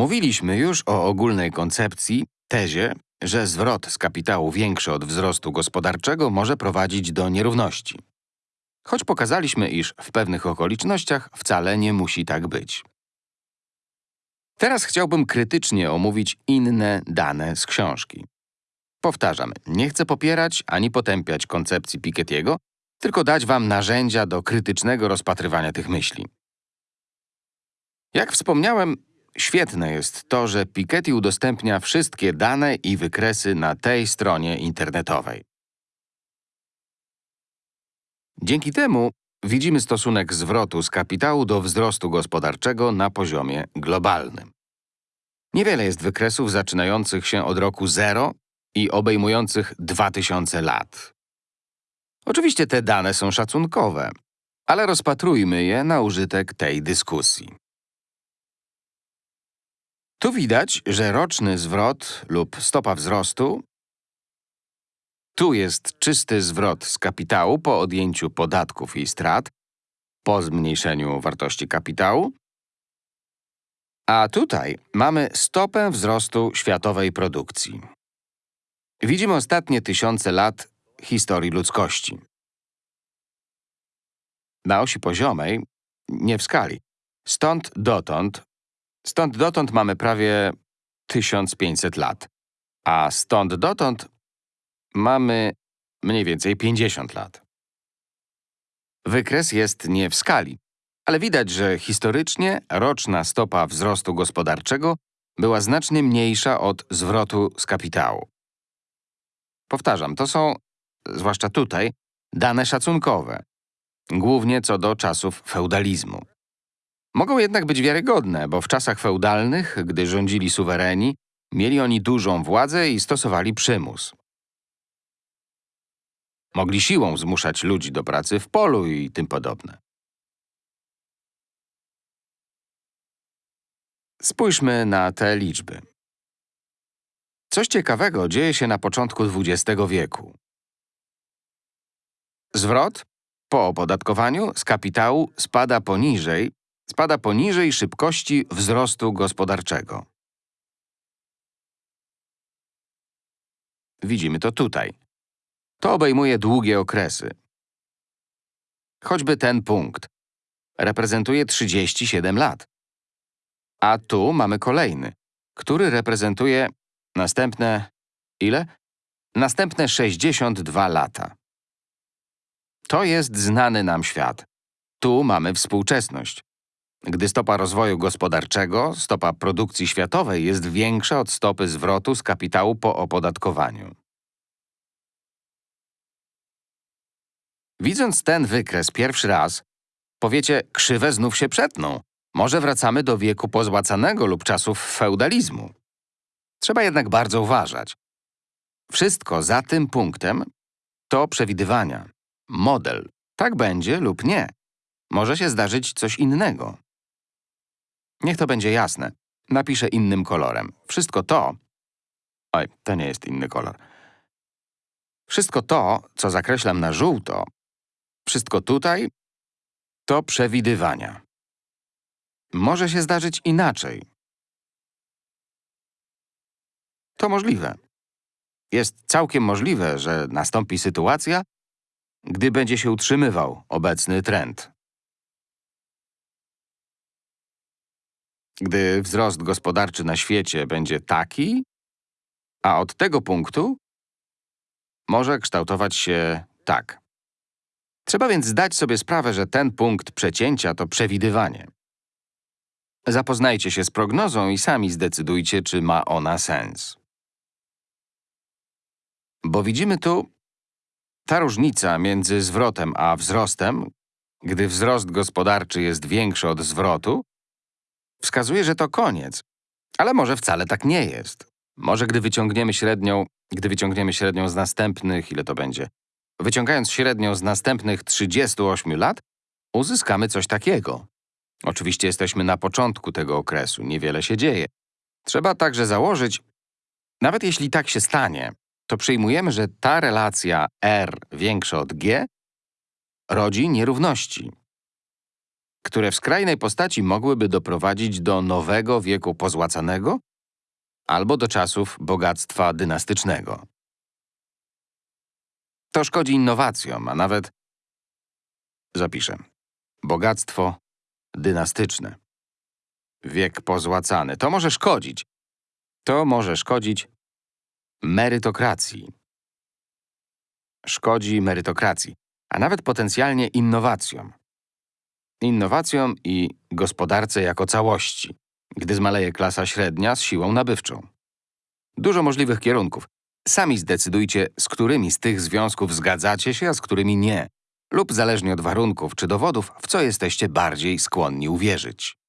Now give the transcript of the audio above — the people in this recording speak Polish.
Mówiliśmy już o ogólnej koncepcji, tezie, że zwrot z kapitału większy od wzrostu gospodarczego może prowadzić do nierówności. Choć pokazaliśmy, iż w pewnych okolicznościach wcale nie musi tak być. Teraz chciałbym krytycznie omówić inne dane z książki. Powtarzam, nie chcę popierać ani potępiać koncepcji Piketty'ego, tylko dać wam narzędzia do krytycznego rozpatrywania tych myśli. Jak wspomniałem, świetne jest to, że Piketty udostępnia wszystkie dane i wykresy na tej stronie internetowej. Dzięki temu widzimy stosunek zwrotu z kapitału do wzrostu gospodarczego na poziomie globalnym. Niewiele jest wykresów zaczynających się od roku 0 i obejmujących 2000 lat. Oczywiście te dane są szacunkowe, ale rozpatrujmy je na użytek tej dyskusji. Tu widać, że roczny zwrot lub stopa wzrostu tu jest czysty zwrot z kapitału po odjęciu podatków i strat, po zmniejszeniu wartości kapitału, a tutaj mamy stopę wzrostu światowej produkcji. Widzimy ostatnie tysiące lat historii ludzkości. Na osi poziomej, nie w skali. Stąd dotąd, stąd dotąd mamy prawie 1500 lat, a stąd dotąd mamy mniej więcej 50 lat. Wykres jest nie w skali, ale widać, że historycznie roczna stopa wzrostu gospodarczego była znacznie mniejsza od zwrotu z kapitału. Powtarzam, to są, zwłaszcza tutaj, dane szacunkowe, głównie co do czasów feudalizmu. Mogą jednak być wiarygodne, bo w czasach feudalnych, gdy rządzili suwereni, mieli oni dużą władzę i stosowali przymus. Mogli siłą zmuszać ludzi do pracy w polu i tym podobne. Spójrzmy na te liczby. Coś ciekawego dzieje się na początku XX wieku. Zwrot po opodatkowaniu z kapitału spada poniżej, spada poniżej szybkości wzrostu gospodarczego. Widzimy to tutaj. To obejmuje długie okresy. Choćby ten punkt. Reprezentuje 37 lat. A tu mamy kolejny, który reprezentuje następne… ile? Następne 62 lata. To jest znany nam świat. Tu mamy współczesność. Gdy stopa rozwoju gospodarczego, stopa produkcji światowej jest większa od stopy zwrotu z kapitału po opodatkowaniu. Widząc ten wykres pierwszy raz, powiecie, krzywe znów się przetną. Może wracamy do wieku pozłacanego lub czasów feudalizmu. Trzeba jednak bardzo uważać. Wszystko za tym punktem to przewidywania. Model. Tak będzie lub nie. Może się zdarzyć coś innego. Niech to będzie jasne. Napiszę innym kolorem. Wszystko to… Oj, to nie jest inny kolor. Wszystko to, co zakreślam na żółto, wszystko tutaj, to przewidywania. Może się zdarzyć inaczej. To możliwe. Jest całkiem możliwe, że nastąpi sytuacja, gdy będzie się utrzymywał obecny trend. Gdy wzrost gospodarczy na świecie będzie taki, a od tego punktu może kształtować się tak. Trzeba więc zdać sobie sprawę, że ten punkt przecięcia to przewidywanie. Zapoznajcie się z prognozą i sami zdecydujcie, czy ma ona sens. Bo widzimy tu ta różnica między zwrotem a wzrostem, gdy wzrost gospodarczy jest większy od zwrotu, wskazuje, że to koniec. Ale może wcale tak nie jest. Może gdy wyciągniemy średnią, gdy wyciągniemy średnią z następnych, ile to będzie? Wyciągając średnią z następnych 38 lat, uzyskamy coś takiego. Oczywiście jesteśmy na początku tego okresu, niewiele się dzieje. Trzeba także założyć, nawet jeśli tak się stanie, to przyjmujemy, że ta relacja R większa od G rodzi nierówności. Które w skrajnej postaci mogłyby doprowadzić do nowego wieku pozłacanego albo do czasów bogactwa dynastycznego. To szkodzi innowacjom, a nawet Zapiszę. Bogactwo dynastyczne. Wiek pozłacany. To może szkodzić. To może szkodzić merytokracji. Szkodzi merytokracji, a nawet potencjalnie innowacjom. Innowacjom i gospodarce jako całości, gdy zmaleje klasa średnia z siłą nabywczą. Dużo możliwych kierunków. Sami zdecydujcie, z którymi z tych związków zgadzacie się, a z którymi nie lub zależnie od warunków czy dowodów, w co jesteście bardziej skłonni uwierzyć.